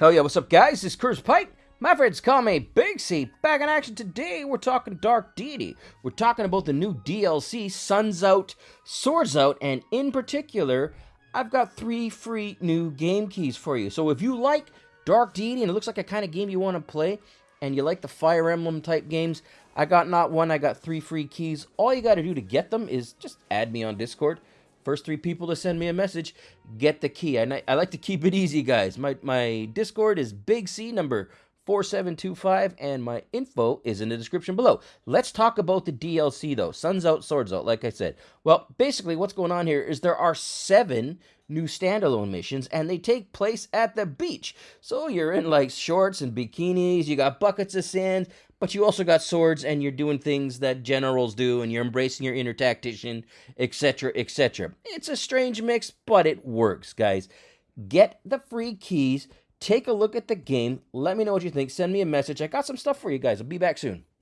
Hell yeah, what's up, guys? This is Curse Pike. My friends call me Big C. Back in action today, we're talking Dark Deity. We're talking about the new DLC, Suns Out, Swords Out, and in particular, I've got three free new game keys for you. So if you like Dark Deity and it looks like a kind of game you want to play, and you like the Fire Emblem type games, I got not one, I got three free keys. All you got to do to get them is just add me on Discord. First three people to send me a message get the key. I, I like to keep it easy, guys. My, my Discord is Big C number 4725, and my info is in the description below. Let's talk about the DLC, though. Suns Out, Swords Out, like I said. Well, basically, what's going on here is there are seven new standalone missions, and they take place at the beach. So you're in, like, shorts and bikinis, you got buckets of sand, but you also got swords and you're doing things that generals do and you're embracing your inner tactician, etc., etc. It's a strange mix, but it works, guys. Get the free keys, take a look at the game, let me know what you think, send me a message. I got some stuff for you guys. I'll be back soon.